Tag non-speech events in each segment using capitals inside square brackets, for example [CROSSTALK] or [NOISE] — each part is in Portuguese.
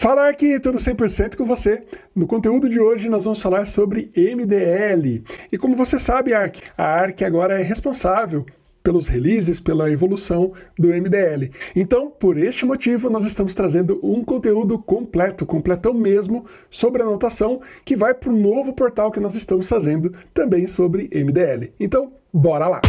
Falar aqui tudo 100% com você. No conteúdo de hoje nós vamos falar sobre MDL. E como você sabe, Arc, a Arc agora é responsável pelos releases, pela evolução do MDL. Então, por este motivo, nós estamos trazendo um conteúdo completo, completão mesmo, sobre anotação, que vai para o novo portal que nós estamos fazendo também sobre MDL. Então, bora lá!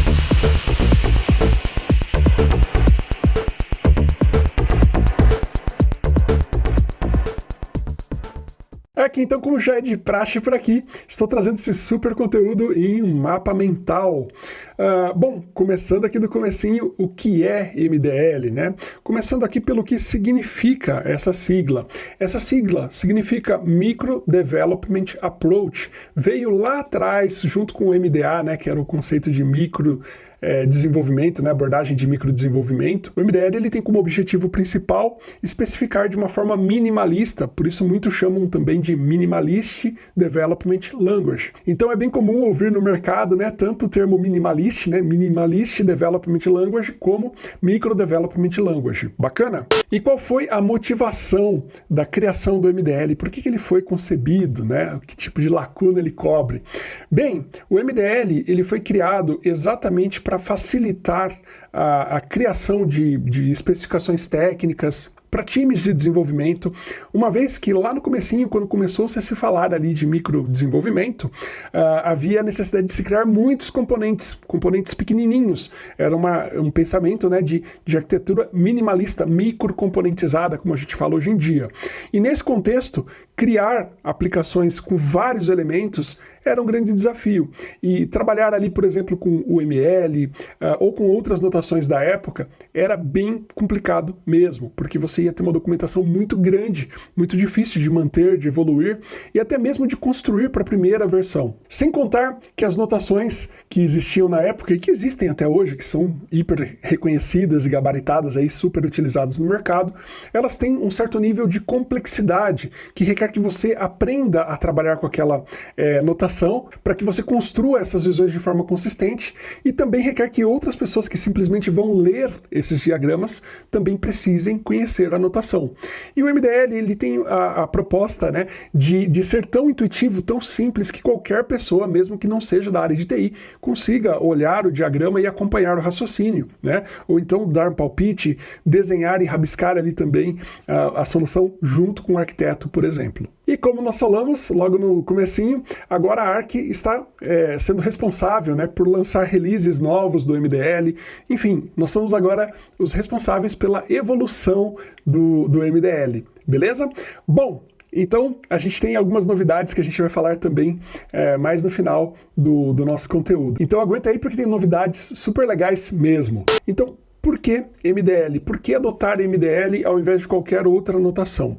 Aqui, então, como já é de praxe por aqui, estou trazendo esse super conteúdo em um mapa mental. Uh, bom, começando aqui do comecinho, o que é MDL, né? Começando aqui pelo que significa essa sigla. Essa sigla significa Micro Development Approach. Veio lá atrás, junto com o MDA, né, que era o conceito de micro é, desenvolvimento, né, abordagem de microdesenvolvimento, o MDL ele tem como objetivo principal especificar de uma forma minimalista, por isso muitos chamam também de Minimalist Development Language. Então é bem comum ouvir no mercado né, tanto o termo minimalist, né, Minimalist Development Language, como Micro Development Language. Bacana? E qual foi a motivação da criação do MDL? Por que, que ele foi concebido? Né? Que tipo de lacuna ele cobre? Bem, o MDL ele foi criado exatamente para facilitar a, a criação de, de especificações técnicas, para times de desenvolvimento, uma vez que lá no comecinho, quando começou -se a se falar ali de microdesenvolvimento, uh, havia a necessidade de se criar muitos componentes, componentes pequenininhos. Era uma, um pensamento né, de, de arquitetura minimalista, microcomponentizada, como a gente fala hoje em dia. E nesse contexto, criar aplicações com vários elementos era um grande desafio. E trabalhar ali, por exemplo, com o ML uh, ou com outras notações da época era bem complicado mesmo, porque você ia ter uma documentação muito grande, muito difícil de manter, de evoluir e até mesmo de construir para a primeira versão. Sem contar que as notações que existiam na época e que existem até hoje, que são hiper reconhecidas e gabaritadas, aí, super utilizadas no mercado, elas têm um certo nível de complexidade que requer que você aprenda a trabalhar com aquela é, notação para que você construa essas visões de forma consistente e também requer que outras pessoas que simplesmente vão ler esses diagramas também precisem conhecer a notação. E o MDL ele tem a, a proposta né, de, de ser tão intuitivo, tão simples, que qualquer pessoa, mesmo que não seja da área de TI, consiga olhar o diagrama e acompanhar o raciocínio, né? ou então dar um palpite, desenhar e rabiscar ali também a, a solução junto com o arquiteto, por exemplo. E como nós falamos logo no comecinho, agora a ARC está é, sendo responsável né, por lançar releases novos do MDL. Enfim, nós somos agora os responsáveis pela evolução do, do MDL, beleza? Bom, então, a gente tem algumas novidades que a gente vai falar também é, mais no final do, do nosso conteúdo. Então aguenta aí porque tem novidades super legais mesmo. Então, por que MDL? Por que adotar MDL ao invés de qualquer outra anotação?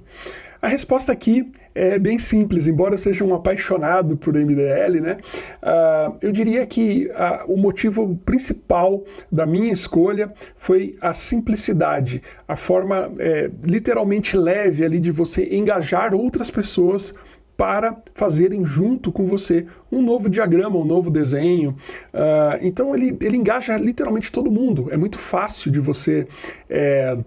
A resposta aqui é bem simples, embora eu seja um apaixonado por MDL, né? Uh, eu diria que uh, o motivo principal da minha escolha foi a simplicidade, a forma é, literalmente leve ali de você engajar outras pessoas para fazerem junto com você um novo diagrama, um novo desenho. Uh, então ele, ele engaja literalmente todo mundo. É muito fácil de você é,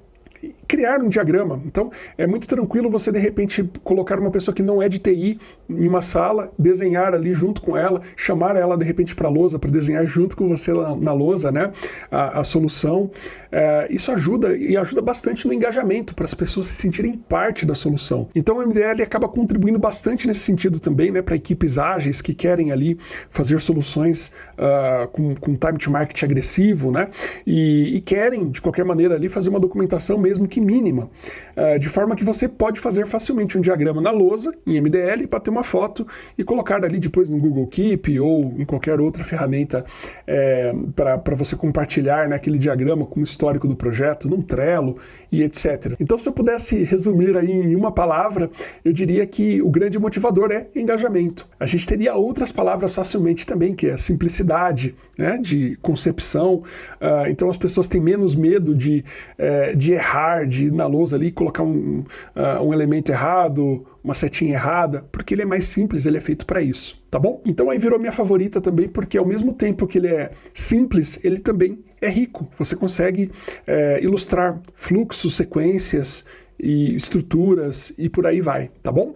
criar um diagrama. Então, é muito tranquilo você, de repente, colocar uma pessoa que não é de TI em uma sala, desenhar ali junto com ela, chamar ela, de repente, para a lousa, para desenhar junto com você na, na lousa, né, a, a solução. É, isso ajuda, e ajuda bastante no engajamento, para as pessoas se sentirem parte da solução. Então, o MDL acaba contribuindo bastante nesse sentido também, né, para equipes ágeis que querem ali fazer soluções uh, com, com time to market agressivo, né, e, e querem, de qualquer maneira, ali fazer uma documentação mesmo que mínima, uh, de forma que você pode fazer facilmente um diagrama na lousa, em MDL, para ter uma foto e colocar ali depois no Google Keep ou em qualquer outra ferramenta é, para você compartilhar né, aquele diagrama com o histórico do projeto, num Trello e etc. Então, se eu pudesse resumir aí em uma palavra, eu diria que o grande motivador é engajamento. A gente teria outras palavras facilmente também, que é simplicidade, né, de concepção. Uh, então, as pessoas têm menos medo de, uh, de errar de ir na lousa ali colocar um, uh, um elemento errado, uma setinha errada, porque ele é mais simples, ele é feito para isso, tá bom? Então aí virou minha favorita também, porque ao mesmo tempo que ele é simples, ele também é rico. Você consegue é, ilustrar fluxos, sequências e estruturas e por aí vai, tá bom?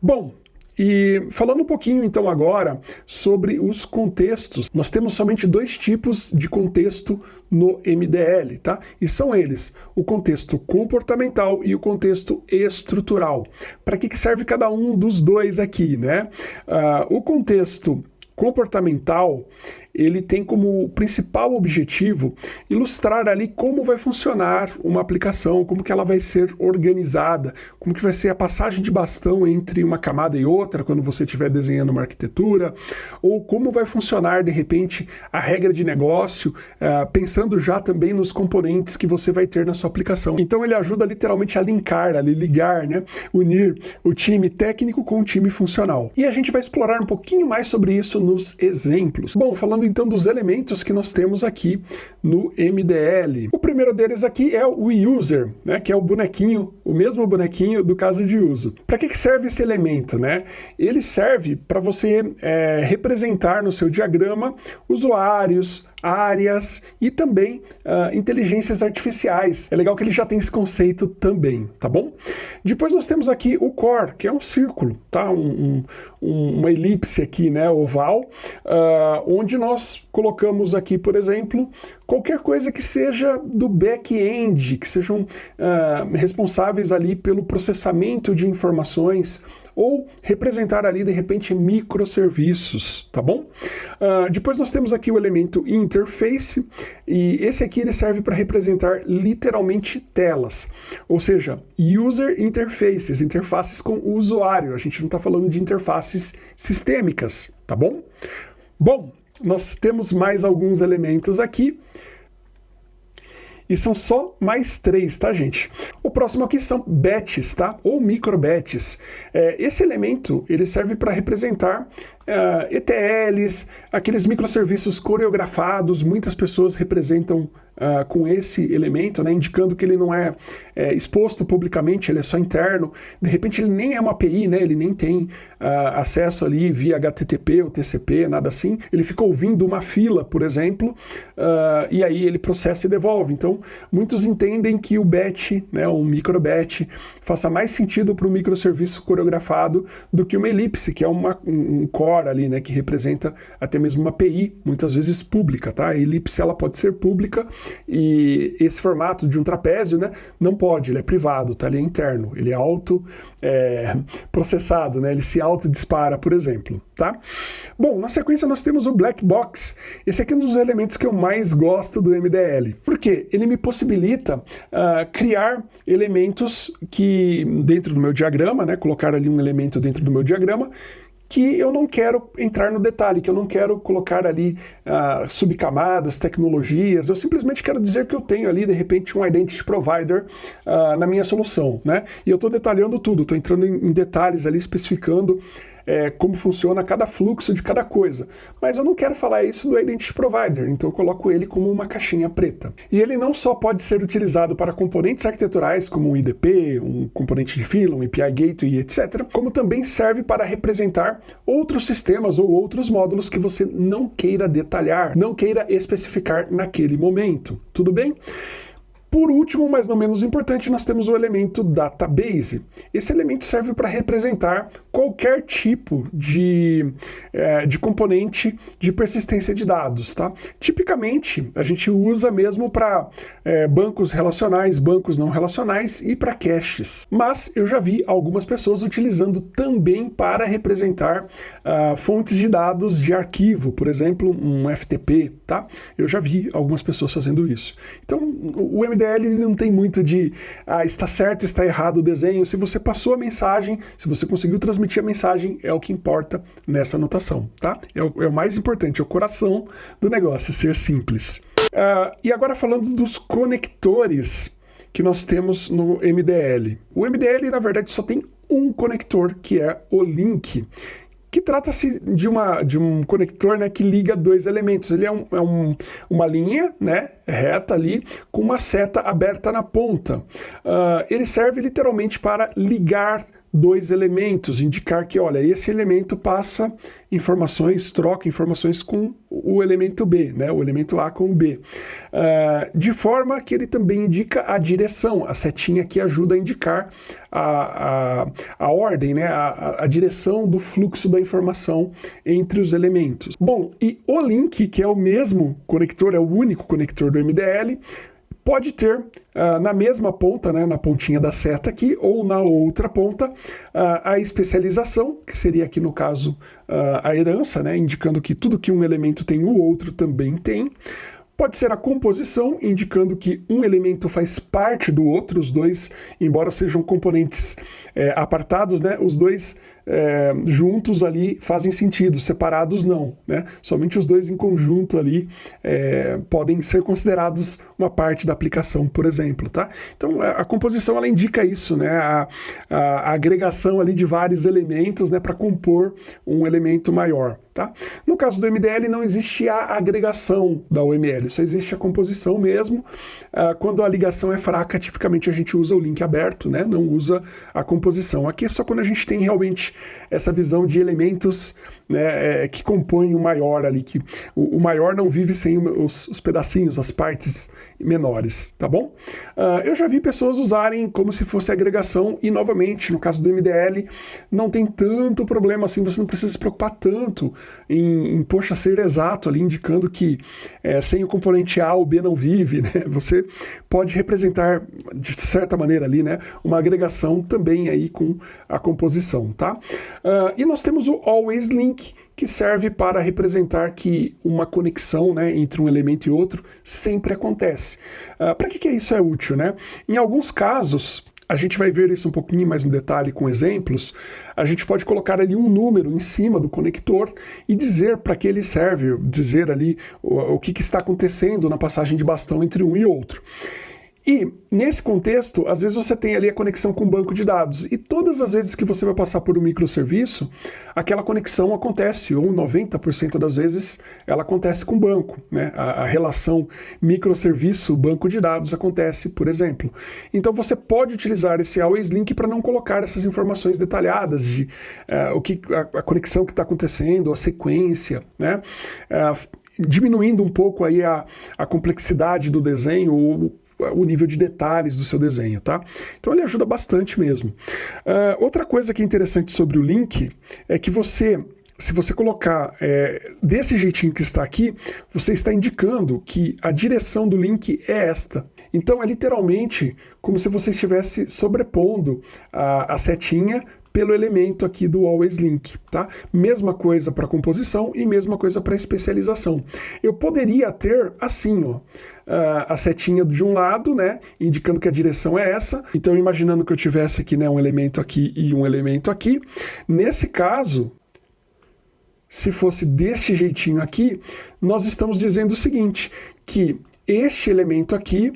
Bom, e falando um pouquinho então agora sobre os contextos, nós temos somente dois tipos de contexto no MDL, tá? E são eles, o contexto comportamental e o contexto estrutural. Para que, que serve cada um dos dois aqui, né? Uh, o contexto comportamental ele tem como principal objetivo ilustrar ali como vai funcionar uma aplicação, como que ela vai ser organizada, como que vai ser a passagem de bastão entre uma camada e outra quando você estiver desenhando uma arquitetura, ou como vai funcionar de repente a regra de negócio, uh, pensando já também nos componentes que você vai ter na sua aplicação. Então ele ajuda literalmente a linkar, a ligar, né, unir o time técnico com o time funcional. E a gente vai explorar um pouquinho mais sobre isso nos exemplos. Bom, falando falando então dos elementos que nós temos aqui no MDL. O primeiro deles aqui é o user, né, que é o bonequinho, o mesmo bonequinho do caso de uso. Para que, que serve esse elemento? Né? Ele serve para você é, representar no seu diagrama usuários, áreas e também uh, inteligências artificiais. É legal que ele já tem esse conceito também, tá bom? Depois nós temos aqui o core, que é um círculo, tá? Um, um, uma elipse aqui, né, oval, uh, onde nós colocamos aqui, por exemplo, qualquer coisa que seja do back-end, que sejam uh, responsáveis ali pelo processamento de informações, ou representar ali, de repente, microserviços, tá bom? Uh, depois nós temos aqui o elemento interface, e esse aqui ele serve para representar literalmente telas, ou seja, user interfaces, interfaces com o usuário, a gente não está falando de interfaces sistêmicas, tá bom? Bom, nós temos mais alguns elementos aqui, e são só mais três, tá, gente? O próximo aqui são batches, tá? Ou microbats. É, esse elemento, ele serve para representar uh, é, ETLs, aqueles microserviços coreografados, muitas pessoas representam uh, com esse elemento, né, indicando que ele não é, é, exposto publicamente, ele é só interno. De repente ele nem é uma API, né, ele nem tem uh, acesso ali via HTTP ou TCP, nada assim. Ele fica ouvindo uma fila, por exemplo, e aí ele processa e devolve. Então, muitos entendem que o batch, né, um microbatch, faça mais sentido para o microserviço coreografado do que uma elipse, que é uma, um core ali, né, que representa até mesmo uma API, muitas vezes pública, tá? A elipse ela pode ser pública e esse formato de um trapézio, né, não pode, ele é privado, tá? Ele é interno, ele é auto é, processado, né? Ele se auto dispara, por exemplo, tá? Bom, na sequência nós temos o black box. Esse aqui é um dos elementos que eu mais gosto do MDL. Por quê? Ele me possibilita uh, criar elementos que dentro do meu diagrama, né, colocar ali um elemento dentro do meu diagrama que eu não quero entrar no detalhe, que eu não quero colocar ali uh, subcamadas, tecnologias, eu simplesmente quero dizer que eu tenho ali, de repente, um identity provider uh, na minha solução, né? E eu estou detalhando tudo, estou entrando em detalhes ali, especificando é, como funciona cada fluxo de cada coisa. Mas eu não quero falar isso do Identity Provider, então eu coloco ele como uma caixinha preta. E ele não só pode ser utilizado para componentes arquiteturais, como um IDP, um componente de fila, um API Gateway, etc., como também serve para representar outros sistemas ou outros módulos que você não queira detalhar, não queira especificar naquele momento. Tudo bem? Por último, mas não menos importante, nós temos o elemento database. Esse elemento serve para representar qualquer tipo de, é, de componente de persistência de dados. Tá? Tipicamente, a gente usa mesmo para é, bancos relacionais, bancos não relacionais e para caches. Mas eu já vi algumas pessoas utilizando também para representar uh, fontes de dados de arquivo, por exemplo, um FTP. Tá? Eu já vi algumas pessoas fazendo isso. Então, o MD MDL ele não tem muito de ah, está certo, está errado o desenho. Se você passou a mensagem, se você conseguiu transmitir a mensagem, é o que importa nessa anotação, tá? É o, é o mais importante, é o coração do negócio, ser simples. Uh, e agora falando dos conectores que nós temos no MDL. O MDL, na verdade, só tem um conector, que é o link que trata-se de, uma, de um conector né, que liga dois elementos. Ele é, um, é um, uma linha né, reta ali com uma seta aberta na ponta. Uh, ele serve literalmente para ligar dois elementos, indicar que, olha, esse elemento passa informações, troca informações com o elemento B, né, o elemento A com o B. Uh, de forma que ele também indica a direção, a setinha que ajuda a indicar a, a, a ordem, né, a, a direção do fluxo da informação entre os elementos. Bom, e o link, que é o mesmo conector, é o único conector do MDL, pode ter uh, na mesma ponta, né, na pontinha da seta aqui, ou na outra ponta, uh, a especialização, que seria aqui no caso uh, a herança, né, indicando que tudo que um elemento tem, o outro também tem. Pode ser a composição, indicando que um elemento faz parte do outro, os dois, embora sejam componentes é, apartados, né, os dois é, juntos ali fazem sentido, separados não. Né? Somente os dois em conjunto ali é, podem ser considerados uma parte da aplicação, por exemplo. Tá? Então a, composição ela indica isso, né? A, a, a agregação ali de vários elementos né, para compor um elemento maior. Tá? No caso do MDL não existe a agregação da UML, só existe a composição mesmo. Ah, quando a ligação é fraca, tipicamente a gente usa o link aberto, né? não usa a composição. Aqui é só quando a gente tem realmente essa visão de elementos né, é, que compõem o maior ali, que o, o maior não vive sem os, os, pedacinhos, as partes menores, tá bom? Uh, eu já vi pessoas usarem como se fosse agregação e, novamente, no caso do MDL, não tem tanto problema assim, você não precisa se preocupar tanto em, em poxa, ser exato ali, indicando que é, sem o componente A o B não vive, né? Você pode representar, de certa maneira ali, né, uma agregação também aí com a composição, tá? Uh, e nós temos o Always Link, que serve para representar que uma conexão né, entre um elemento e outro sempre acontece. Uh, para que, que isso é útil? Né? Em alguns casos, a gente vai ver isso um pouquinho mais no detalhe com exemplos, a gente pode colocar ali um número em cima do conector e dizer para que ele serve, dizer ali o, o que, que está acontecendo na passagem de bastão entre um e outro. E, nesse contexto, às vezes você tem ali a conexão com o banco de dados. E todas as vezes que você vai passar por um microserviço, aquela conexão acontece, ou 90% das vezes ela acontece com o banco. Né? A, a relação microserviço-banco de dados acontece, por exemplo. Então você pode utilizar esse Always Link para não colocar essas informações detalhadas de uh, o que, a, a, conexão que está acontecendo, a sequência, né? Uh, diminuindo um pouco aí a, a complexidade do desenho, o nível de detalhes do seu desenho, tá? Então ele ajuda bastante mesmo. Uh, outra coisa que é interessante sobre o link é que você se você colocar é, desse jeitinho que está aqui, você está indicando que a direção do link é esta. Então é literalmente como se você estivesse sobrepondo a, a setinha pelo elemento aqui do always link, tá? Mesma coisa para composição e mesma coisa para especialização. Eu poderia ter assim, ó, a setinha de um lado, né, indicando que a direção é essa. Então, imaginando que eu tivesse aqui, né, um elemento aqui e um elemento aqui. Nesse caso, se fosse deste jeitinho aqui, nós estamos dizendo o seguinte, que este elemento aqui,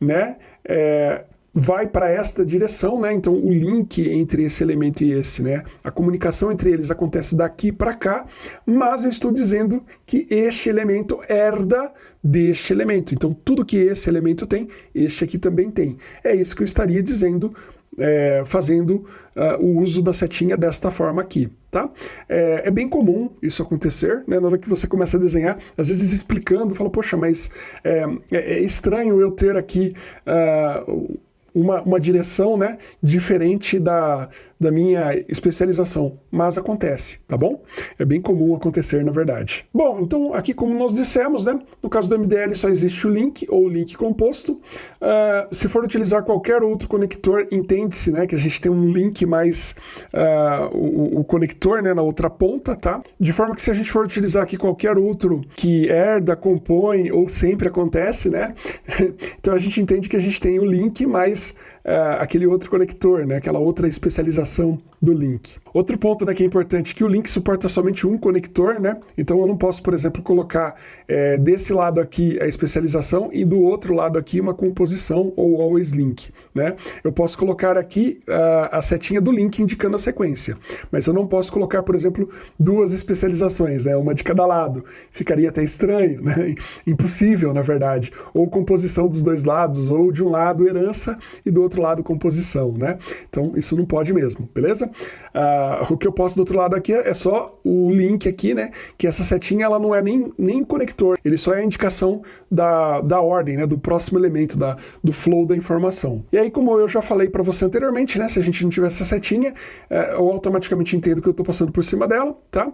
né, é, vai para esta direção, né? Então o link entre esse elemento e esse, né? A comunicação entre eles acontece daqui para cá, mas eu estou dizendo que este elemento herda deste elemento. Então tudo que esse elemento tem, este aqui também tem. É isso que eu estaria dizendo é, fazendo uh, o uso da setinha desta forma aqui, tá? É, é, bem comum isso acontecer, né? Na hora que você começa a desenhar, às vezes explicando, fala, poxa, mas é, é, é estranho eu ter aqui uh, uma, uma direção né, diferente da, da minha especialização, mas acontece, tá bom? É bem comum acontecer, na verdade. Bom, então aqui como nós dissemos, né, no caso do MDL só existe o link ou link composto. Uh, se for utilizar qualquer outro conector, entende-se né, que a gente tem um link mais uh, o, o, conector né, na outra ponta, tá? De forma que se a gente for utilizar aqui qualquer outro que herda, compõe ou sempre acontece, né? [LAUGHS] então a gente entende que a gente tem o link mais this uh, aquele outro conector, né? aquela outra especialização do link. Outro ponto né, que é importante, que o link suporta somente um conector, né? Então eu não posso, por exemplo, colocar é, desse lado aqui a especialização e do outro lado aqui uma composição ou always link, né? Eu posso colocar aqui uh, a setinha do link indicando a sequência, mas eu não posso colocar, por exemplo, duas especializações, né? Uma de cada lado. Ficaria até estranho, né? [LAUGHS] Impossível, na verdade. Ou composição dos dois lados, ou de um lado herança e do outro outro lado composição, né? Então isso não pode mesmo, beleza? Uh, o que eu posso do outro lado aqui é só o link aqui, né? Que essa setinha ela não é nem, nem conector, ele só é a indicação da, da ordem, né? Do próximo elemento, da, do flow da informação. E aí, como eu já falei para você anteriormente, né? Se a gente não tiver essa setinha, é, eu automaticamente entendo que eu estou passando por cima dela, tá?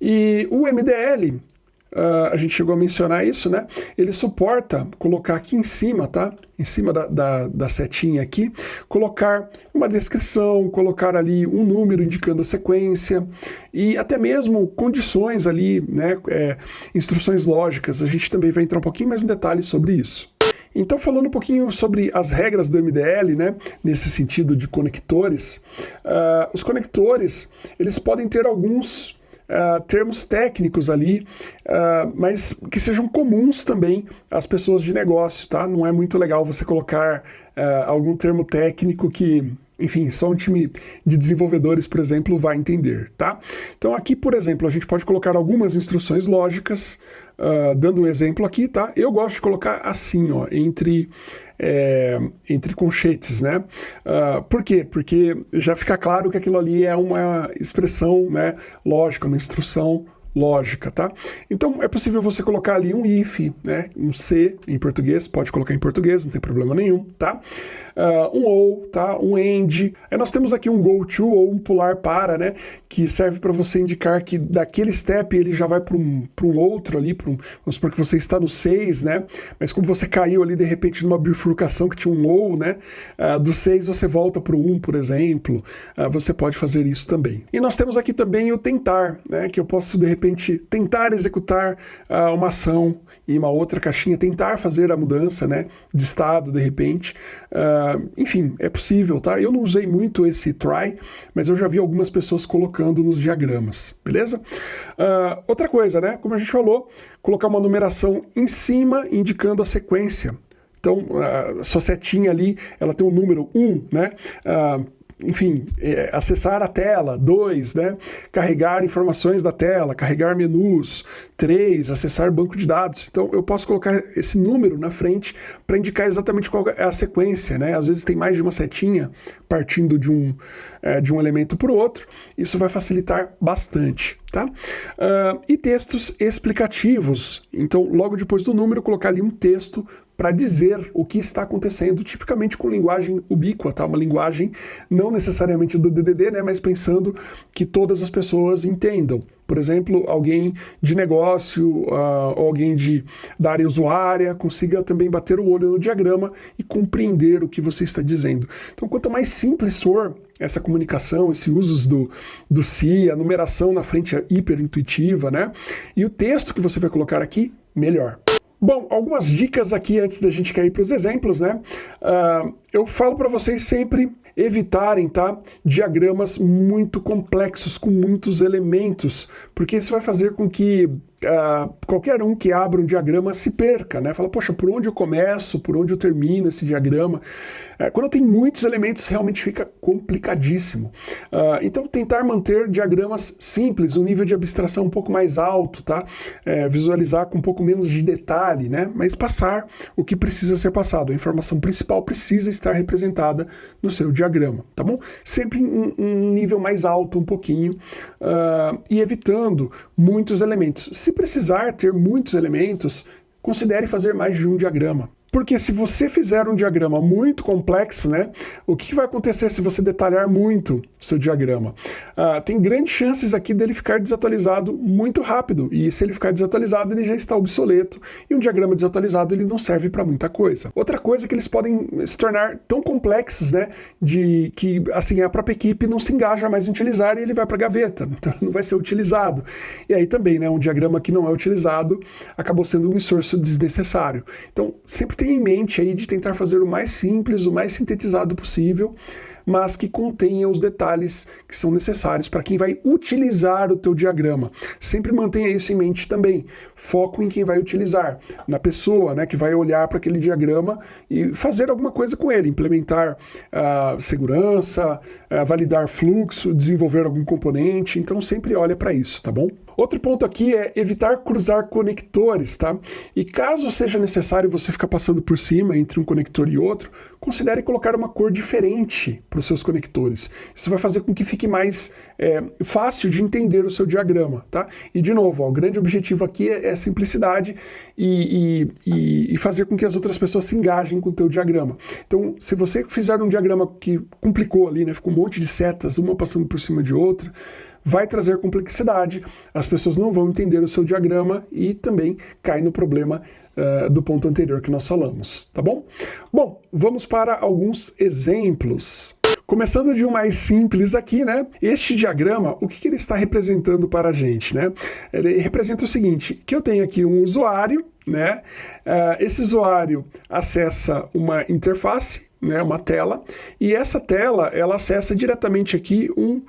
E o MDL, Uh, a gente chegou a mencionar isso, né? Ele suporta colocar aqui em cima, tá? Em cima da, da, da, setinha aqui, colocar uma descrição, colocar ali um número indicando a sequência e até mesmo condições ali, né? É, instruções lógicas. A gente também vai entrar um pouquinho mais em detalhes sobre isso. Então, falando um pouquinho sobre as regras do MDL, né, nesse sentido de conectores, uh, os conectores, eles podem ter alguns uh, termos técnicos ali, uh, mas que sejam comuns também às pessoas de negócio, tá? Não é muito legal você colocar uh, algum termo técnico que enfim, só um time de desenvolvedores, por exemplo, vai entender, tá? Então aqui, por exemplo, a gente pode colocar algumas instruções lógicas, uh, dando um exemplo aqui, tá? Eu gosto de colocar assim, ó, entre, é, entre conchetes, né? Uh, por quê? Porque já fica claro que aquilo ali é uma expressão né, lógica, uma instrução lógica, tá? Então é possível você colocar ali um if, né? Um C em português, pode colocar em português, não tem problema nenhum, tá? Uh, um ou, tá? Um end. Aí nós temos aqui um go to ou um pular para, né? Que serve para você indicar que daquele step ele já vai para um, um outro ali, para um, vamos supor que você está no 6, né? Mas como você caiu ali de repente numa bifurcação que tinha um ou, né? Uh, do 6 você volta para o 1, por exemplo. Uh, você pode fazer isso também. E nós temos aqui também o tentar, né? Que eu posso de repente repente tentar executar uh, uma ação em uma outra caixinha, tentar fazer a mudança né, de estado de repente. Uh, enfim, é possível, tá? Eu não usei muito esse try, mas eu já vi algumas pessoas colocando nos diagramas, beleza? Uh, outra coisa, né? Como a gente falou, colocar uma numeração em cima indicando a sequência. Então, a sua setinha ali, ela tem um número 1, né? Enfim, é, acessar a tela, dois, né? carregar informações da tela, carregar menus, três, acessar banco de dados. Então eu posso colocar esse número na frente para indicar exatamente qual é a sequência. Né? Às vezes tem mais de uma setinha partindo de um, é, de um elemento para o outro. Isso vai facilitar bastante. Tá? Uh, e textos explicativos. Então, logo depois do número, colocar ali um texto para dizer o que está acontecendo, tipicamente com linguagem ubíqua, tá? uma linguagem não necessariamente do DDD, né? mas pensando que todas as pessoas entendam. Por exemplo, alguém de negócio, uh, alguém de, da área usuária, consiga também bater o olho no diagrama e compreender o que você está dizendo. Então, quanto mais simples for essa comunicação, esses usos do, do si, a numeração na frente é hiper intuitiva, né? E o texto que você vai colocar aqui, melhor. Bom, algumas dicas aqui antes da gente cair para os exemplos, né? Uh, eu falo para vocês sempre evitarem, tá? Diagramas muito complexos, com muitos elementos, porque isso vai fazer com que uh, qualquer um que abra um diagrama se perca, né? Fala, poxa, por onde eu começo, por onde eu termino esse diagrama? Uh, quando tem muitos elementos, realmente fica complicadíssimo. Uh, então, tentar manter diagramas simples, um nível de abstração um pouco mais alto, tá? É, visualizar com um pouco menos de detalhe, né? Mas passar o que precisa ser passado. A informação principal precisa estar representada no seu diagrama, tá bom? Sempre em um nível mais alto um pouquinho e evitando muitos elementos. Se se precisar ter muitos elementos, considere fazer mais de um diagrama. Porque se você fizer um diagrama muito complexo, né, o que vai acontecer se você detalhar muito o seu diagrama? Uh, tem grandes chances aqui dele ficar desatualizado muito rápido, e se ele ficar desatualizado, ele já está obsoleto, e um diagrama desatualizado ele não serve para muita coisa. Outra coisa é que eles podem se tornar tão complexos, né, de que assim a própria equipe não se engaja mais em utilizar e ele vai para a gaveta, [LAUGHS] então não vai ser utilizado. E aí também, né, um diagrama que não é utilizado acabou sendo um esforço desnecessário. Então, sempre em mente aí de tentar fazer o mais simples, o mais sintetizado possível, mas que contenha os detalhes que são necessários para quem vai utilizar o teu diagrama. Sempre mantenha isso em mente também. Foco em quem vai utilizar, na pessoa né, que vai olhar para aquele diagrama e fazer alguma coisa com ele, implementar uh, segurança, uh, validar fluxo, desenvolver algum componente. Então sempre olha para isso, tá bom? Outro ponto aqui é evitar cruzar conectores, tá? E caso seja necessário você ficar passando por cima entre um conector e outro, considere colocar uma cor diferente para os seus conectores. Isso vai fazer com que fique mais é, fácil de entender o seu diagrama, tá? E de novo, ó, o grande objetivo aqui é, é simplicidade e, e, e, fazer com que as outras pessoas se engajem com o teu diagrama. Então, se você fizer um diagrama que complicou ali, né, ficou um monte de setas, uma passando por cima de outra, vai trazer complexidade, as pessoas não vão entender o seu diagrama e também cai no problema uh, do ponto anterior que nós falamos, tá bom? Bom, vamos para alguns exemplos. Começando de um mais simples aqui, né? Este diagrama, o que, que ele está representando para a gente, né? Ele representa o seguinte, que eu tenho aqui um usuário, né? Uh, esse usuário acessa uma interface, né? Uma tela, e essa tela, ela acessa diretamente aqui um,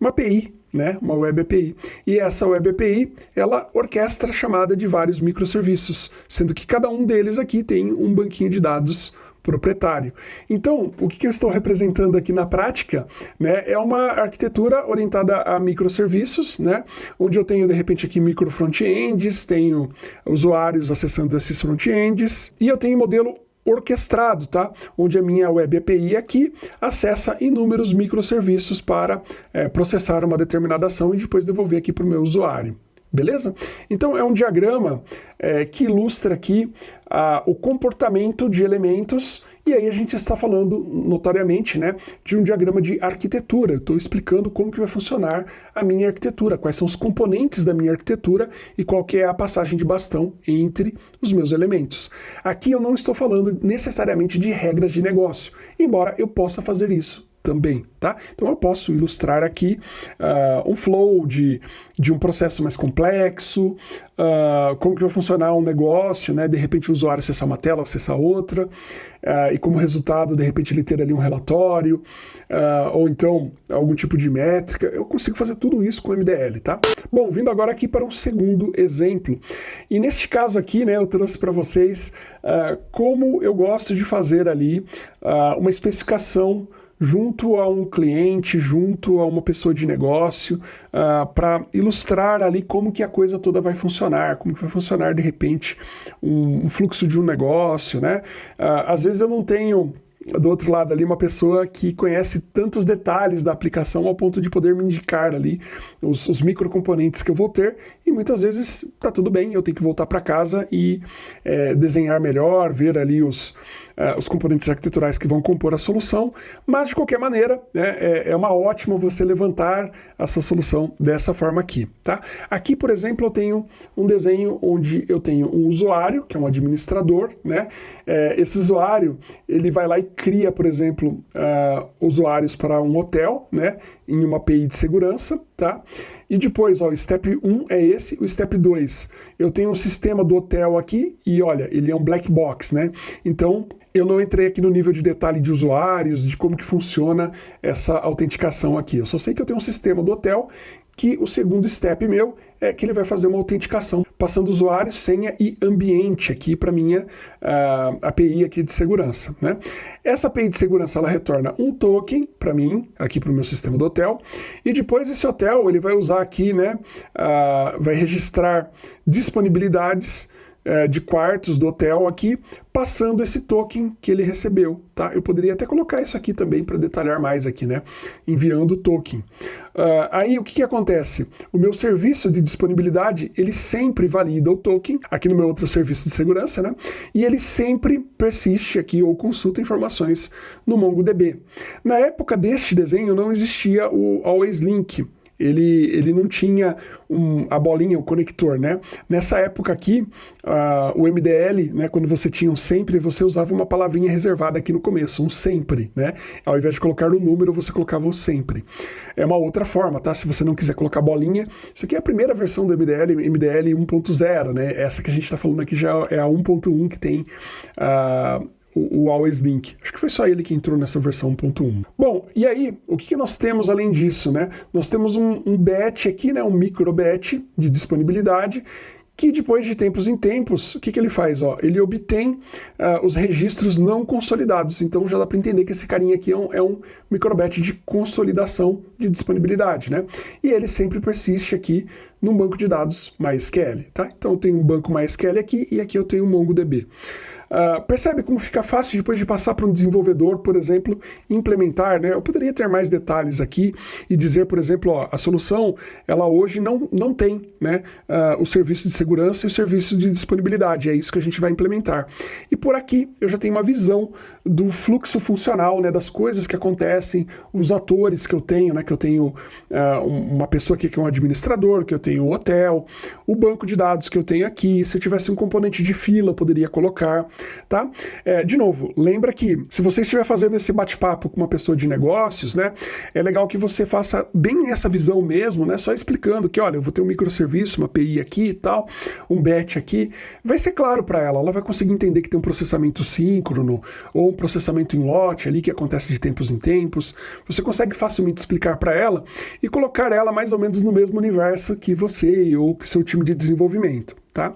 uma API, né, uma Web API. E essa Web API, ela orquestra a chamada de vários microserviços, sendo que cada um deles aqui tem um banquinho de dados proprietário. Então, o que, eu estou representando aqui na prática né, é uma arquitetura orientada a microserviços, né, onde eu tenho, de repente, aqui micro front-ends, tenho usuários acessando esses front-ends, e eu tenho modelo orquestrado, tá? Onde a minha web API aqui acessa inúmeros microserviços para é, processar uma determinada ação e depois devolver aqui para o meu usuário. Beleza? Então é um diagrama é, que ilustra aqui ah, o comportamento de elementos e aí a gente está falando notoriamente né, de um diagrama de arquitetura. Estou explicando como que vai funcionar a minha arquitetura, quais são os componentes da minha arquitetura e qual que é a passagem de bastão entre os meus elementos. Aqui eu não estou falando necessariamente de regras de negócio, embora eu possa fazer isso também, tá? Então eu posso ilustrar aqui uh, um flow de, de um processo mais complexo, uh, como que vai funcionar um negócio, né? De repente o usuário acessar uma tela, acessar outra, uh, e como resultado, de repente ele ter ali um relatório, ou então algum tipo de métrica. Eu consigo fazer tudo isso com MDL, tá? Bom, vindo agora aqui para um segundo exemplo. E neste caso aqui, né, eu trouxe para vocês como eu gosto de fazer ali uma especificação junto a um cliente, junto a uma pessoa de negócio, uh, ah, para ilustrar ali como que a coisa toda vai funcionar, como que vai funcionar de repente um, um fluxo de um negócio, né? Uh, às vezes eu não tenho do outro lado ali uma pessoa que conhece tantos detalhes da aplicação ao ponto de poder me indicar ali os, os microcomponentes que eu vou ter e muitas vezes tá tudo bem, eu tenho que voltar para casa e é, desenhar melhor, ver ali os, uh, os componentes arquiteturais que vão compor a solução, mas de qualquer maneira né, é, é, uma ótima você levantar a sua solução dessa forma aqui. Tá? Aqui, por exemplo, eu tenho um desenho onde eu tenho um usuário, que é um administrador, né? É, esse usuário ele vai lá e cria, por exemplo, uh, usuários para um hotel, né? em uma API de segurança, tá? E depois, ó, o step 1 é esse, o step 2, eu tenho um sistema do hotel aqui e olha, ele é um black box, né? Então, eu não entrei aqui no nível de detalhe de usuários, de como que funciona essa autenticação aqui. Eu só sei que eu tenho um sistema do hotel que o segundo step meu é que ele vai fazer uma autenticação passando usuário, senha e ambiente aqui para minha uh, API aqui de segurança. Né? Essa API de segurança ela retorna um token para mim, aqui para o meu sistema do hotel, e depois esse hotel ele vai usar aqui, né, uh, vai registrar disponibilidades é, de quartos do hotel aqui, passando esse token que ele recebeu, tá? Eu poderia até colocar isso aqui também para detalhar mais aqui, né? Enviando o token. Uh, aí o que, que acontece? O meu serviço de disponibilidade, ele sempre valida o token, aqui no meu outro serviço de segurança, né? E ele sempre persiste aqui ou consulta informações no MongoDB. Na época deste desenho não existia o Always Link, ele, ele não tinha um, a bolinha, o conector, né? Nessa época aqui, uh, o MDL, né, quando você tinha um sempre, você usava uma palavrinha reservada aqui no começo, um sempre, né? Ao invés de colocar o número, você colocava o sempre. É uma outra forma, tá? Se você não quiser colocar bolinha, isso aqui é a primeira versão do MDL, MDL 1.0, né? Essa que a gente está falando aqui já é a 1.1 que tem... Uh, o, o Always Link. Acho que foi só ele que entrou nessa versão 1.1. Bom, e aí, o que, que, nós temos além disso, né? Nós temos um, um batch aqui, né, um micro batch de disponibilidade, que depois de tempos em tempos, o que, que ele faz? Ó, ele obtém uh, os registros não consolidados. Então já dá para entender que esse carinha aqui é um, é um microbat de consolidação de disponibilidade, né? E ele sempre persiste aqui num banco de dados MySQL, tá? Então eu tenho um banco MySQL aqui e aqui eu tenho um MongoDB. Uh, percebe como fica fácil depois de passar para um desenvolvedor, por exemplo, implementar, né? Eu poderia ter mais detalhes aqui e dizer, por exemplo, ó, a solução, ela hoje não, não tem né, uh, o serviço de segurança e o serviço de disponibilidade, é isso que a gente vai implementar. E por aqui eu já tenho uma visão do fluxo funcional, né, das coisas que acontecem, os atores que eu tenho, né, que eu tenho uh, uma pessoa aqui que é um administrador, que eu tenho o hotel, o banco de dados que eu tenho aqui, se eu tivesse um componente de fila, eu poderia colocar, tá? É, de novo, lembra que se você estiver fazendo esse bate-papo com uma pessoa de negócios, né, é legal que você faça bem essa visão mesmo, né, só explicando que, olha, eu vou ter um microserviço, uma API aqui e tal, um batch aqui, vai ser claro para ela, ela vai conseguir entender que tem um processamento síncrono ou um processamento em lote ali que acontece de tempos em tempos. Você consegue facilmente explicar para ela e colocar ela mais ou menos no mesmo universo que você ou que seu time de desenvolvimento, tá?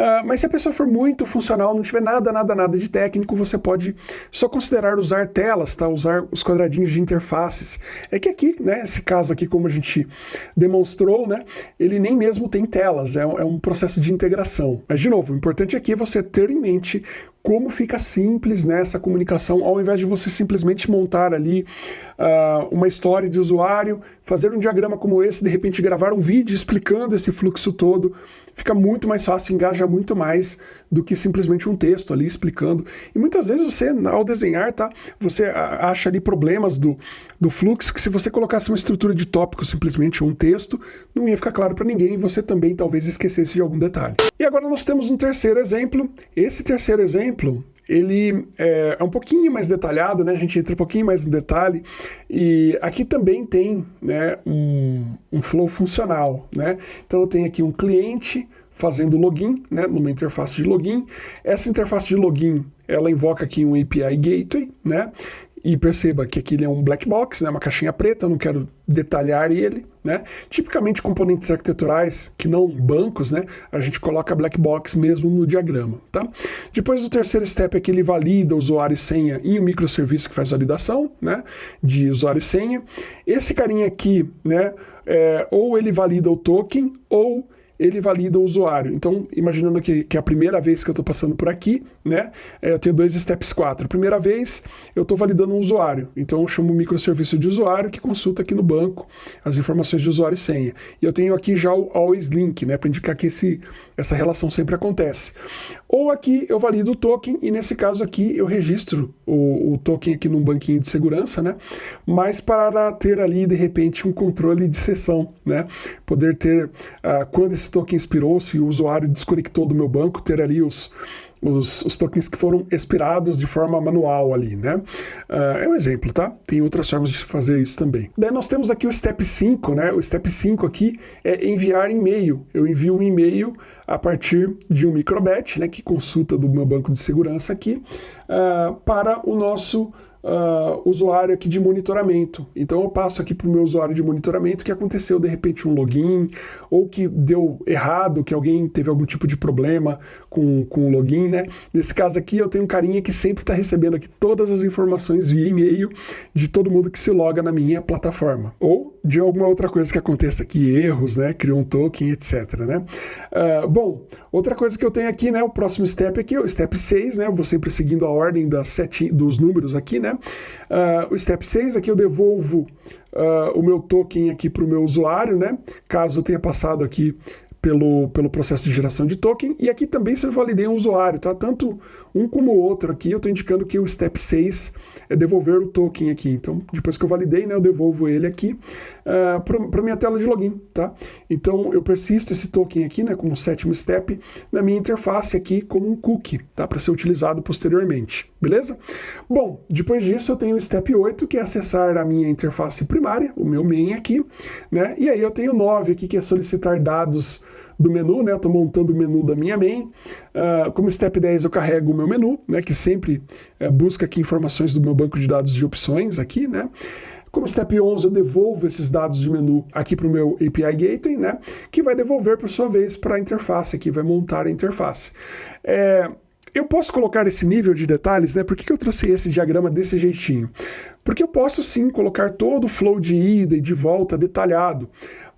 Uh, mas se a pessoa for muito funcional, não tiver nada, nada, nada de técnico, você pode só considerar usar telas, tá? Usar os quadradinhos de interfaces. É que aqui, né, esse caso aqui, como a gente demonstrou, né, ele nem mesmo tem telas, é, é um processo de integração. Mas, de novo, o importante aqui é você ter em mente como fica simples nessa né, comunicação, ao invés de você simplesmente montar ali uh, uma história de usuário, fazer um diagrama como esse, de repente gravar um vídeo explicando esse fluxo todo, fica muito mais fácil, engaja muito mais do que simplesmente um texto ali explicando. E muitas vezes você, ao desenhar, tá, você acha ali problemas do, do fluxo que se você colocasse uma estrutura de tópicos simplesmente um texto, não ia ficar claro para ninguém e você também talvez esquecesse de algum detalhe. E agora nós temos um terceiro exemplo. Esse terceiro exemplo ele é, é, um pouquinho mais detalhado, né? A gente entra um pouquinho mais no detalhe. E aqui também tem né, um, um flow funcional, né? Então eu tenho aqui um cliente fazendo login, né, numa interface de login. Essa interface de login, ela invoca aqui um API Gateway, né? E perceba que aqui ele é um black box, né, uma caixinha preta, não quero detalhar ele. Né? Tipicamente componentes arquiteturais que não bancos, né, a gente coloca black box mesmo no diagrama. Tá? Depois o terceiro step é que ele valida usuário e senha em um microserviço que faz validação né, de usuário e senha. Esse carinha aqui, né, é, ou ele valida o token, ou ele valida o usuário. Então, imaginando que, que é a primeira vez que eu estou passando por aqui, né, é, eu tenho dois steps 4. Primeira vez, eu estou validando um usuário. Então, eu chamo o microserviço de usuário que consulta aqui no banco as informações de usuário e senha. E eu tenho aqui já o always link, né, para indicar que esse, essa relação sempre acontece. Ou aqui eu valido o token e nesse caso aqui eu registro o, o token aqui num banquinho de segurança, né, mas para ter ali, de repente, um controle de sessão, né, poder ter, uh, quando esse token expirou, se o usuário desconectou do meu banco, ter ali os, os, os, tokens que foram expirados de forma manual ali, né? Uh, é um exemplo, tá? Tem outras formas de fazer isso também. Daí nós temos aqui o step 5, né? O step 5 aqui é enviar e-mail. Eu envio um e-mail a partir de um microbatch, né? Que consulta do meu banco de segurança aqui, uh, para o nosso uh, usuário aqui de monitoramento. Então eu passo aqui para o meu usuário de monitoramento que aconteceu de repente um login, ou que deu errado, que alguém teve algum tipo de problema com, com o login, né? Nesse caso aqui eu tenho um carinha que sempre está recebendo aqui todas as informações via e-mail de todo mundo que se loga na minha plataforma. Ou de alguma outra coisa que aconteça aqui, erros, né? Criou um token, etc. Né? Uh, bom, outra coisa que eu tenho aqui, né? O próximo step aqui, o step 6, né? Eu vou sempre seguindo a ordem das sete, dos números aqui, né? Uh, o step 6 aqui eu devolvo uh, o meu token aqui para o meu usuário, né? Caso eu tenha passado aqui pelo, pelo processo de geração de token. E aqui também se eu validei um usuário, tá? Tanto um como o outro aqui, eu estou indicando que o step 6 é devolver o token aqui. Então, depois que eu validei, né, eu devolvo ele aqui uh, ah, para minha tela de login, tá? Então, eu persisto esse token aqui, né, como sétimo step, na minha interface aqui como um cookie, tá? Para ser utilizado posteriormente, beleza? Bom, depois disso eu tenho o step 8, que é acessar a minha interface primária, o meu main aqui, né? E aí eu tenho 9 aqui, que é solicitar dados do menu, né? Estou montando o menu da minha main. Uh, como step 10 eu carrego o meu menu, né? Que sempre uh, busca aqui informações do meu banco de dados de opções aqui, né? Como step 11, eu devolvo esses dados de menu aqui para o meu API Gateway, né? Que vai devolver, por sua vez, para a interface, que vai montar a interface. É, eu posso colocar esse nível de detalhes, né? Por que, que eu trouxe esse diagrama desse jeitinho? Porque eu posso sim colocar todo o flow de ida e de volta detalhado,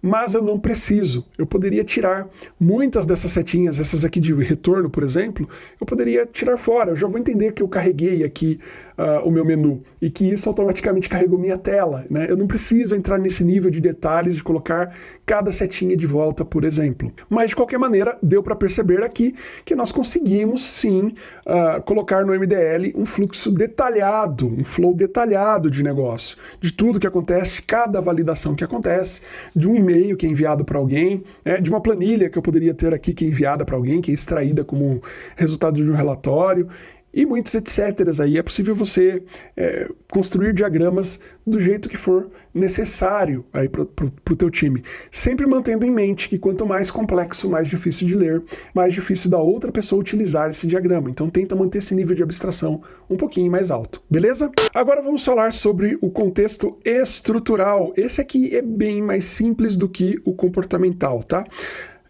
mas eu não preciso. Eu poderia tirar muitas dessas setinhas, essas aqui de retorno, por exemplo, eu poderia tirar fora. Eu já vou entender que eu carreguei aqui uh, o meu menu e que isso automaticamente carregou minha tela. Né? Eu não preciso entrar nesse nível de detalhes de colocar cada setinha de volta, por exemplo. Mas, de qualquer maneira, deu para perceber aqui que nós conseguimos, sim, uh, colocar no MDL um fluxo detalhado, um flow detalhado de negócio, de tudo que acontece, cada validação que acontece, de um e-mail que é enviado para alguém, né, de uma planilha que eu poderia ter aqui que é enviada para alguém, que é extraída como resultado de um relatório, e muitos etc. Aí é possível você é, construir diagramas do jeito que for necessário aí para o teu time. Sempre mantendo em mente que quanto mais complexo, mais difícil de ler, mais difícil da outra pessoa utilizar esse diagrama. Então tenta manter esse nível de abstração um pouquinho mais alto, beleza? Agora vamos falar sobre o contexto estrutural. Esse aqui é bem mais simples do que o comportamental, tá?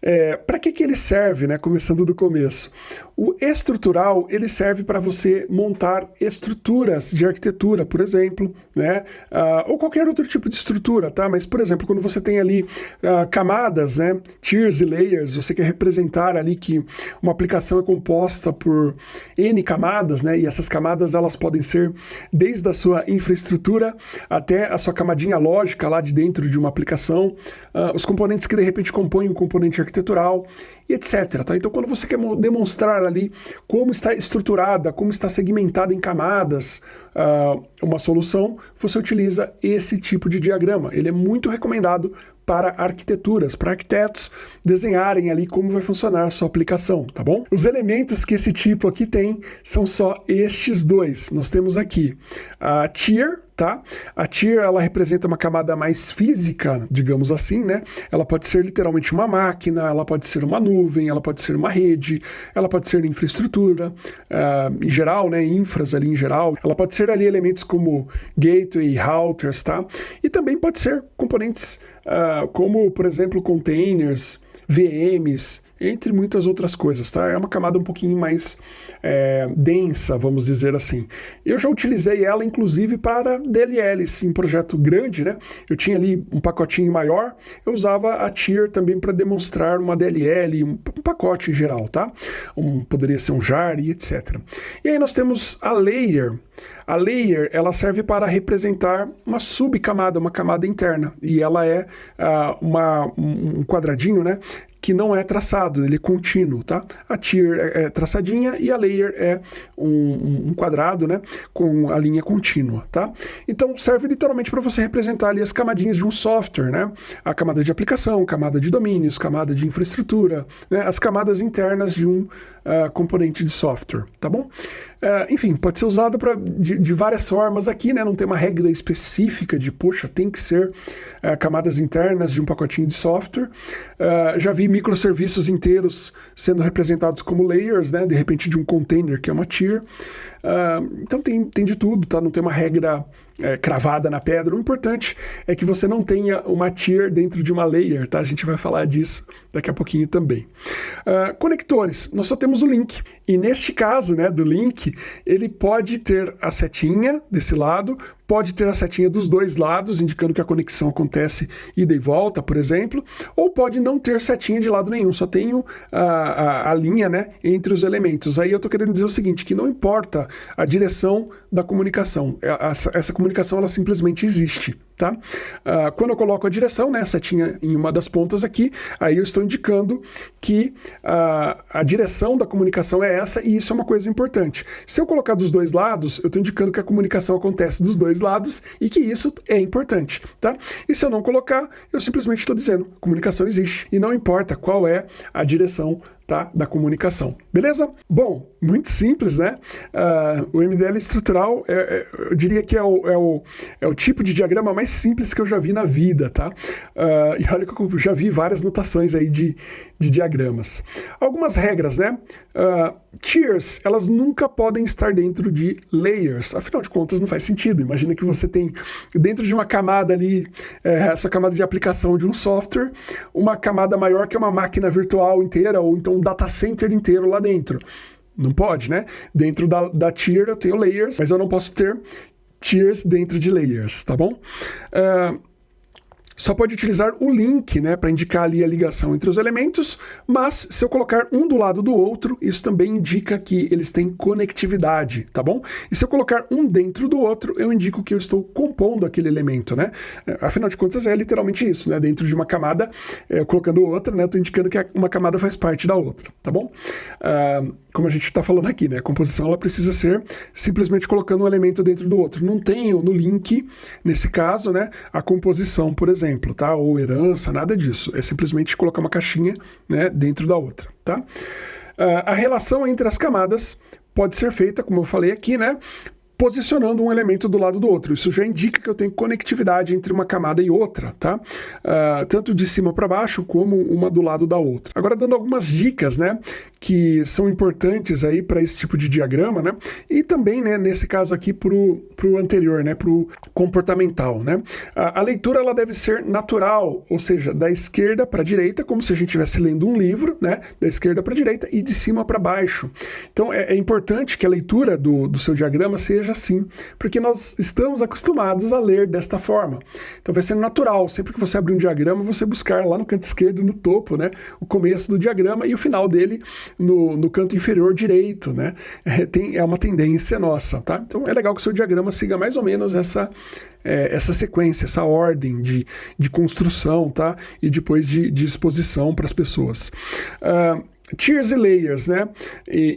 É, para que, que ele serve, né? Começando do começo. O estrutural, ele serve para você montar estruturas de arquitetura, por exemplo, né? Uh, ou qualquer outro tipo de estrutura, tá? Mas, por exemplo, quando você tem ali uh, camadas, né? Tiers e layers, você quer representar ali que uma aplicação é composta por N camadas, né? E essas camadas, elas podem ser desde a sua infraestrutura até a sua camadinha lógica lá de dentro de uma aplicação, uh, os componentes que de repente compõem o componente arquitetural e etc. Tá? Então, quando você quer demonstrar ali como está estruturada, como está segmentada em camadas uh, uma solução, você utiliza esse tipo de diagrama. Ele é muito recomendado para arquiteturas, para arquitetos desenharem ali como vai funcionar a sua aplicação, tá bom? Os elementos que esse tipo aqui tem são só estes dois. Nós temos aqui a tier, tá? A tier, ela representa uma camada mais física, digamos assim, né? Ela pode ser literalmente uma máquina, ela pode ser uma nuvem, ela pode ser uma rede, ela pode ser infraestrutura, uh, em geral, né? Infras ali em geral. Ela pode ser ali elementos como gateway, routers, tá? E também pode ser componentes uh, como, por exemplo, containers, VMs, entre muitas outras coisas, tá? É uma camada um pouquinho mais é, densa, vamos dizer assim. Eu já utilizei ela, inclusive, para DLLs, em projeto grande, né? Eu tinha ali um pacotinho maior, eu usava a tier também para demonstrar uma DLL, um, pacote em geral, tá? Um, poderia ser um jar e etc. E aí nós temos a layer, a layer ela serve para representar uma subcamada, uma camada interna, e ela é uh, uma, um quadradinho, né? Que não é traçado, ele é contínuo, tá? A tier é, é traçadinha e a layer é um, um, quadrado, né? Com a linha contínua, tá? Então serve literalmente para você representar ali as camadinhas de um software, né? A camada de aplicação, camada de domínios, camada de infraestrutura, né? As camadas internas de um uh, componente de software, tá bom? Uh, enfim, pode ser usado pra, de, de, várias formas aqui, né? Não tem uma regra específica de, poxa, tem que ser uh, camadas internas de um pacotinho de software. Já vi microserviços inteiros sendo representados como layers, né? De repente de um container, que é uma tier. Então tem, tem de tudo, tá? Não tem uma regra é, cravada na pedra. O importante é que você não tenha uma tier dentro de uma layer, tá? A gente vai falar disso daqui a pouquinho também. Uh, conectores, nós só temos o link. E neste caso, né, do link, ele pode ter a setinha desse lado, pode ter a setinha dos dois lados, indicando que a conexão acontece ida e volta, por exemplo, ou pode não ter setinha de lado nenhum, só tenho a, a, a linha né, entre os elementos. Aí eu estou querendo dizer o seguinte, que não importa a direção da comunicação, é, essa, essa comunicação ela simplesmente existe. Tá? Uh, quando eu coloco a direção, né, setinha em uma das pontas aqui, aí eu estou indicando que uh, a direção da comunicação é essa e isso é uma coisa importante. Se eu colocar dos dois lados, eu estou indicando que a comunicação acontece dos dois lados e que isso é importante. Tá? E se eu não colocar, eu simplesmente estou dizendo comunicação existe e não importa qual é a direção tá? da comunicação. Beleza? Bom, muito simples, né? Uh, o MDL estrutural, é, é, eu diria que é o, é, o, é o tipo de diagrama mais simples que eu já vi na vida, tá? Uh, e olha que eu já vi várias notações aí de, de diagramas. Algumas regras, né? Uh, tiers, elas nunca podem estar dentro de layers, afinal de contas não faz sentido. Imagina que você tem dentro de uma camada ali, é, essa camada de aplicação de um software, uma camada maior que é uma máquina virtual inteira, ou então um data center inteiro lá dentro. Não pode, né? Dentro da, da tier eu tenho layers, mas eu não posso ter tiers dentro de layers, tá bom? Uh, só pode utilizar o link né, para indicar ali a ligação entre os elementos, mas se eu colocar um do lado do outro, isso também indica que eles têm conectividade, tá bom? E se eu colocar um dentro do outro, eu indico que eu estou compondo aquele elemento, né? É, afinal de contas, é literalmente isso, né? Dentro de uma camada, é, colocando outra, né? Estou indicando que uma camada faz parte da outra, tá bom? Uh, como a gente está falando aqui, né? A composição ela precisa ser simplesmente colocando um elemento dentro do outro. Não tenho no link, nesse caso, né? A composição, por exemplo tá? Ou herança, nada disso. É simplesmente colocar uma caixinha né, dentro da outra, tá? Uh, a relação entre as camadas pode ser feita, como eu falei aqui, né? posicionando um elemento do lado do outro. Isso já indica que eu tenho conectividade entre uma camada e outra, tá? Uh, tanto de cima para baixo como uma do lado da outra. Agora dando algumas dicas, né, que são importantes aí para esse tipo de diagrama, né? E também, né, nesse caso aqui pro pro anterior, né, pro comportamental, né? A, a leitura ela deve ser natural, ou seja, da esquerda para a direita, como se a gente estivesse lendo um livro, né, da esquerda para a direita e de cima para baixo. Então é, é importante que a leitura do, do seu diagrama seja assim, porque nós estamos acostumados a ler desta forma. Então vai ser natural, sempre que você abrir um diagrama, você buscar lá no canto esquerdo, no topo, né, o começo do diagrama e o final dele no, no canto inferior direito, né? É, tem, é uma tendência nossa, tá? Então é legal que o seu diagrama siga mais ou menos essa, é, essa sequência, essa ordem de, de construção, tá? E depois de, de exposição para as pessoas. Uh, tiers e layers, né,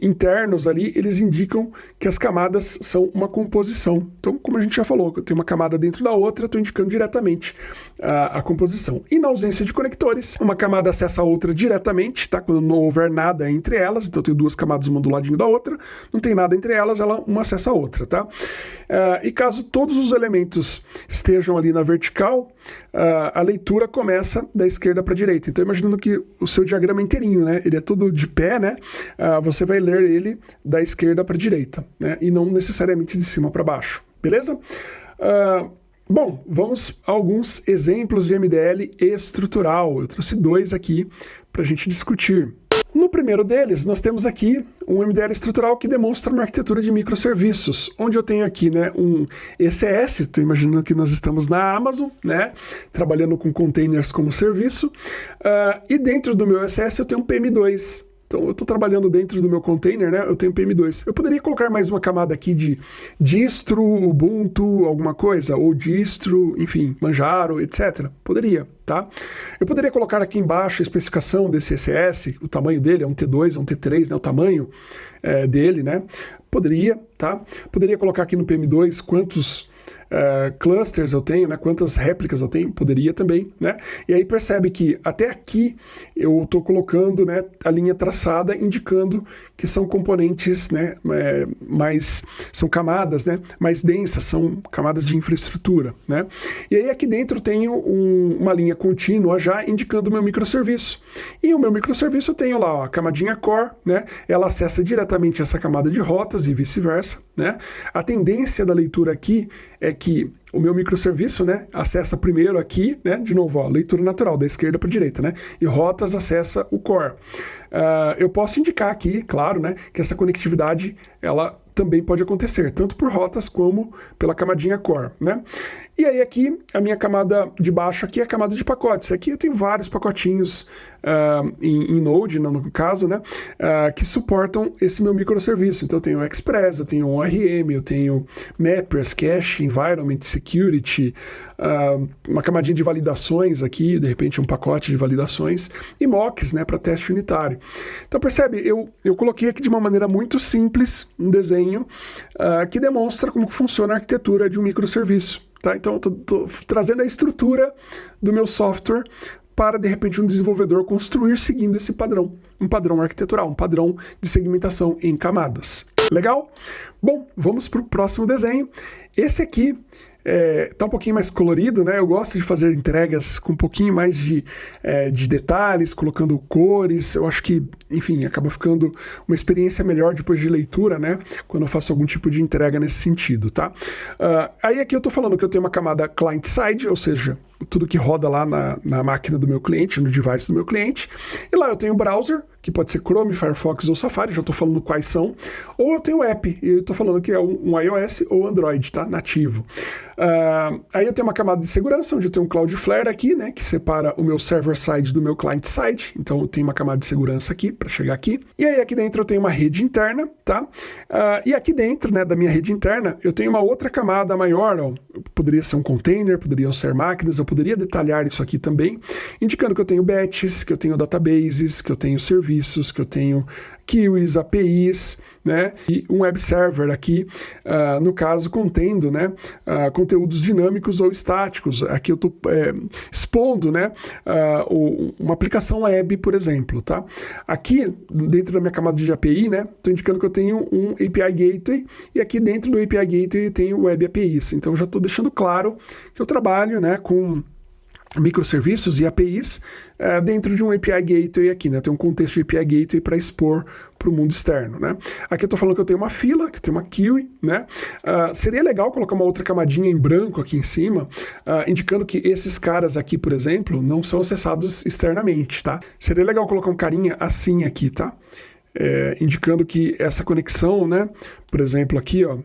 internos ali, eles indicam que as camadas são uma composição. Então, como a gente já falou, eu tenho uma camada dentro da outra, estou indicando diretamente a, a, composição. E na ausência de conectores, uma camada acessa a outra diretamente, tá? Quando não houver nada entre elas, então tenho duas camadas uma do ladinho da outra, não tem nada entre elas, ela uma acessa a outra, tá? Uh, e caso todos os elementos estejam ali na vertical, uh, a leitura começa da esquerda para a direita. Então, imaginando que o seu diagrama é inteirinho, né? Ele é todo de pé, né? Uh, você vai ler ele da esquerda para a direita, né? E não necessariamente de cima para baixo, beleza? Uh, bom, vamos a alguns exemplos de MDL estrutural. Eu trouxe dois aqui para a gente discutir. No primeiro deles, nós temos aqui um MDL estrutural que demonstra uma arquitetura de microserviços, onde eu tenho aqui né, um ECS, estou imaginando que nós estamos na Amazon, né, trabalhando com containers como serviço, uh, e dentro do meu ECS eu tenho um PM2, então eu estou trabalhando dentro do meu container, né? Eu tenho PM2. Eu poderia colocar mais uma camada aqui de distro, Ubuntu, alguma coisa, ou distro, enfim, Manjaro, etc. Poderia, tá? Eu poderia colocar aqui embaixo a especificação desse CSS, o tamanho dele é um T2, é um T3, né? O tamanho é, dele, né? Poderia, tá? Poderia colocar aqui no PM2 quantos uh, clusters eu tenho, né? quantas réplicas eu tenho, poderia também, né? E aí percebe que até aqui eu estou colocando né, a linha traçada indicando que são componentes né, é, mais, são camadas né, mais densas, são camadas de infraestrutura, né? E aí aqui dentro eu tenho um, uma linha contínua já indicando o meu microserviço. E o meu microserviço eu tenho lá ó, a camadinha core, né? Ela acessa diretamente essa camada de rotas e vice-versa, né? A tendência da leitura aqui é que o meu microserviço, né, acessa primeiro aqui, né, de novo, ó, leitura natural, da esquerda para a direita, né, e rotas acessa o core. Uh, eu posso indicar aqui, claro, né, que essa conectividade, ela também pode acontecer, tanto por rotas como pela camadinha core, né? E aí aqui, a minha camada de baixo aqui é a camada de pacotes. Aqui eu tenho vários pacotinhos uh, em, em, Node, no caso, né? Uh, que suportam esse meu microserviço. Então eu tenho Express, eu tenho ORM, eu tenho Mappers, Cache, Environment, Security, uh, uma camadinha de validações aqui, de repente um pacote de validações, e mocks, né? Para teste unitário. Então percebe, eu, eu coloquei aqui de uma maneira muito simples um desenho que demonstra como funciona a arquitetura de um microserviço. Tá? Então, estou trazendo a estrutura do meu software para, de repente, um desenvolvedor construir seguindo esse padrão, um padrão arquitetural, um padrão de segmentação em camadas. Legal? Bom, vamos para o próximo desenho. Esse aqui é, tá um pouquinho mais colorido, né? Eu gosto de fazer entregas com um pouquinho mais de, é, de detalhes, colocando cores. Eu acho que, enfim, acaba ficando uma experiência melhor depois de leitura, né? Quando eu faço algum tipo de entrega nesse sentido, tá? Uh, aí aqui eu tô falando que eu tenho uma camada client-side, ou seja, tudo que roda lá na, na máquina do meu cliente, no device do meu cliente. E lá eu tenho o browser, que pode ser Chrome, Firefox ou Safari, já estou falando quais são. Ou eu tenho o app, e eu estou falando que é um, iOS ou Android, tá? Nativo. Uh, aí eu tenho uma camada de segurança, onde eu tenho um Cloudflare aqui, né? Que separa o meu server-side do meu client-side. Então eu tenho uma camada de segurança aqui, para chegar aqui. E aí aqui dentro eu tenho uma rede interna, tá? Uh, e aqui dentro, né, da minha rede interna, eu tenho uma outra camada maior, ó. Poderia ser um container, poderiam ser máquinas, eu poderia detalhar isso aqui também, indicando que eu tenho batches, que eu tenho databases, que eu tenho serviços, que eu tenho queues, APIs, né, e um web server aqui, uh, no caso, contendo né, uh, conteúdos dinâmicos ou estáticos. Aqui eu estou é, expondo né, uh, uma aplicação web, por exemplo. Tá? Aqui, dentro da minha camada de API, né, estou indicando que eu tenho um API Gateway, e aqui dentro do API Gateway eu tenho Web APIs. Então, já estou deixando claro que eu trabalho né, com microserviços e APIs é, dentro de um API Gateway aqui, né? Tem um contexto de API Gateway para expor para o mundo externo, né? Aqui eu estou falando que eu tenho uma fila, que eu tenho uma queue, né? Uh, seria legal colocar uma outra camadinha em branco aqui em cima, uh, indicando que esses caras aqui, por exemplo, não são acessados externamente, tá? Seria legal colocar um carinha assim aqui, tá? É, indicando que essa conexão, né? Por exemplo, aqui, ó,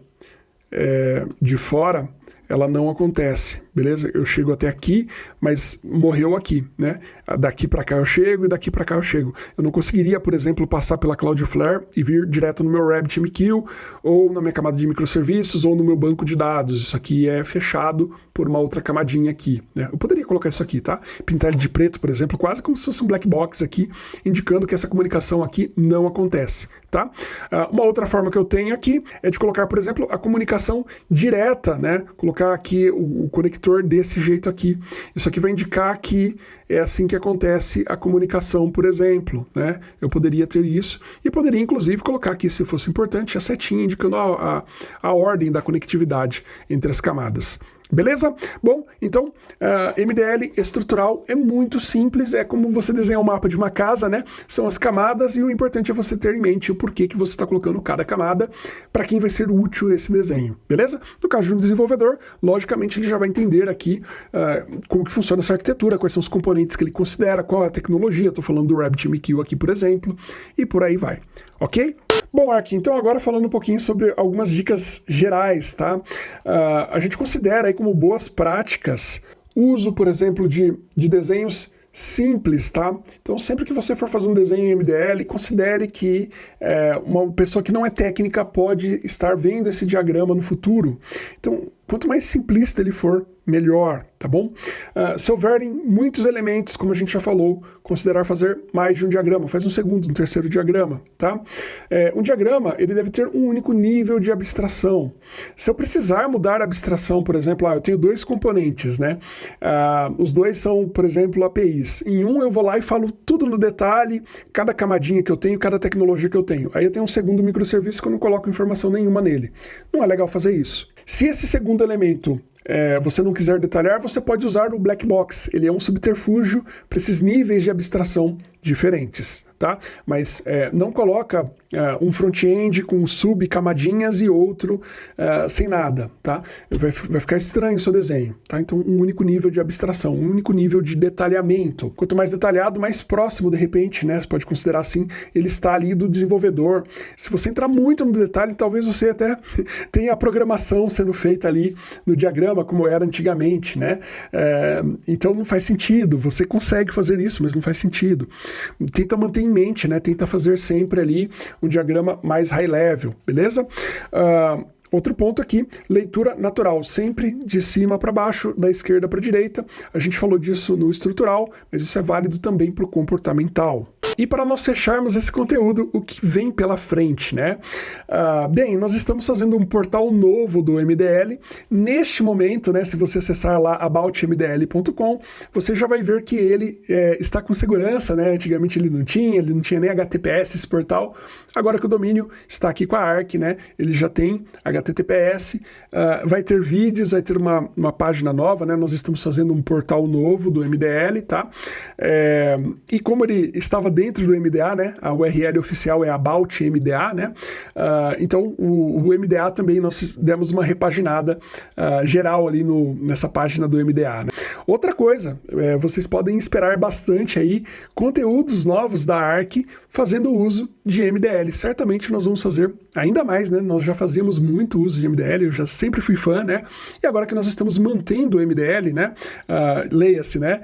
é, de fora, ela não acontece, beleza? Eu chego até aqui, mas morreu aqui, né? Daqui para cá eu chego e daqui para cá eu chego. Eu não conseguiria, por exemplo, passar pela Cloudflare e vir direto no meu RabbitMQ ou na minha camada de microserviços ou no meu banco de dados. Isso aqui é fechado por uma outra camadinha aqui, né? Eu poderia colocar isso aqui, tá? Pintar ele de preto, por exemplo, quase como se fosse um black box aqui, indicando que essa comunicação aqui não acontece, tá? Uh, uma outra forma que eu tenho aqui é de colocar, por exemplo, a comunicação direta, né? Colocar aqui o, o, conector desse jeito aqui. Isso aqui vai indicar que é assim que acontece a comunicação, por exemplo, né? Eu poderia ter isso e poderia, inclusive, colocar aqui, se fosse importante, a setinha indicando a, a, a ordem da conectividade entre as camadas. Beleza? Bom, então, uh, ah, MDL estrutural é muito simples, é como você desenhar um mapa de uma casa, né? São as camadas e o importante é você ter em mente o porquê que você está colocando cada camada, para quem vai ser útil esse desenho, beleza? No caso de um desenvolvedor, logicamente ele já vai entender aqui uh, como que funciona essa arquitetura, quais são os componentes que ele considera, qual é a tecnologia, estou falando do RabbitMQ aqui, por exemplo, e por aí vai, ok? Bom, Ark, então agora falando um pouquinho sobre algumas dicas gerais, tá? Uh, a gente considera aí como boas práticas uso, por exemplo, de, de desenhos simples, tá? Então, sempre que você for fazer um desenho em MDL, considere que é, uma pessoa que não é técnica pode estar vendo esse diagrama no futuro. Então, quanto mais simplista ele for, melhor, tá bom? Uh, se houverem muitos elementos, como a gente já falou, considerar fazer mais de um diagrama, faz um segundo, um terceiro diagrama, tá? É, um diagrama, ele deve ter um único nível de abstração. Se eu precisar mudar a abstração, por exemplo, ah, eu tenho dois componentes, né? Uh, os dois são, por exemplo, APIs. Em um eu vou lá e falo tudo no detalhe, cada camadinha que eu tenho, cada tecnologia que eu tenho. Aí eu tenho um segundo microserviço que eu não coloco informação nenhuma nele. Não é legal fazer isso. Se esse segundo elemento é, você não quiser detalhar, você pode usar o black box. Ele é um subterfúgio para esses níveis de abstração diferentes tá? Mas é, não coloca é, um front-end com sub-camadinhas e outro é, sem nada, tá? Vai, vai ficar estranho o seu desenho, tá? Então, um único nível de abstração, um único nível de detalhamento. Quanto mais detalhado, mais próximo, de repente, né? Você pode considerar assim, ele está ali do desenvolvedor. Se você entrar muito no detalhe, talvez você até [LAUGHS] tenha a programação sendo feita ali no diagrama, como era antigamente, né? É, então, não faz sentido. Você consegue fazer isso, mas não faz sentido. Tenta manter mente, né? Tenta fazer sempre ali um diagrama mais high level, beleza? Uh, Outro ponto aqui, leitura natural, sempre de cima para baixo, da esquerda para direita. A gente falou disso no estrutural, mas isso é válido também para o comportamental. E para nós fecharmos esse conteúdo, o que vem pela frente, né? Uh, bem, nós estamos fazendo um portal novo do MDL. Neste momento, né, se você acessar lá aboutmdl.com, você já vai ver que ele é, está com segurança, né? Antigamente ele não tinha, ele não tinha nem HTTPS esse portal. Agora que o domínio está aqui com a ARC, né? Ele já tem HTTPS, uh, ah, vai ter vídeos, vai ter uma, uma página nova, né? Nós estamos fazendo um portal novo do MDL, tá? É, e como ele estava dentro do MDA, né? A URL oficial é about MDA, né? Uh, então o, o, MDA também nós demos uma repaginada uh, geral ali no, nessa página do MDA. Né? Outra coisa, é, vocês podem esperar bastante aí conteúdos novos da ARC fazendo uso de MDL. Certamente nós vamos fazer ainda mais, né? Nós já fazíamos muito uso de MDL, eu já sempre fui fã, né? E agora que nós estamos mantendo o MDL, né? Uh, Leia-se, né?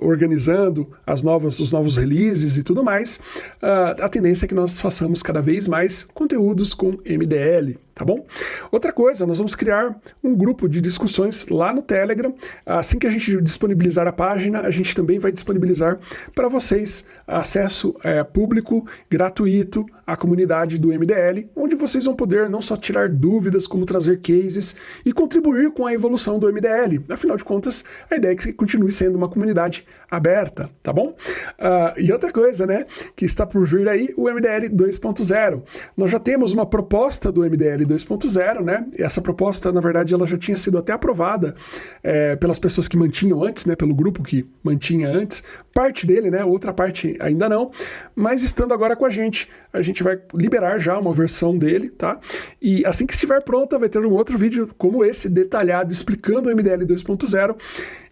Organizando as novas, os novos releases e tudo mais, uh, a tendência é que nós façamos cada vez mais conteúdos com MDL tá bom? Outra coisa, nós vamos criar um grupo de discussões lá no Telegram. Assim que a gente disponibilizar a página, a gente também vai disponibilizar para vocês acesso é, público, gratuito à comunidade do MDL, onde vocês vão poder não só tirar dúvidas, como trazer cases e contribuir com a evolução do MDL. Afinal de contas, a ideia é que continue sendo uma comunidade aberta, tá bom? Uh, e outra coisa, né, que está por vir aí, o MDL 2.0. Nós já temos uma proposta do MDL 2.0, né? Essa proposta, na verdade, ela já tinha sido até aprovada é, pelas pessoas que mantinham antes, né? Pelo grupo que mantinha antes. Parte dele, né? Outra parte ainda não. Mas estando agora com a gente, a gente vai liberar já uma versão dele, tá? E assim que estiver pronta, vai ter um outro vídeo como esse, detalhado, explicando o MDL 2.0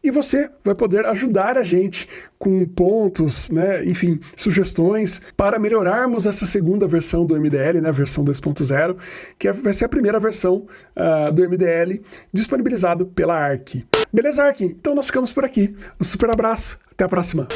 e você vai poder ajudar a gente com pontos, né, enfim, sugestões para melhorarmos essa segunda versão do MDL, né, versão 2.0, que é, vai ser a primeira versão uh, do MDL disponibilizado pela ARC. Beleza, ARC? Então nós ficamos por aqui. Um super abraço, até a próxima!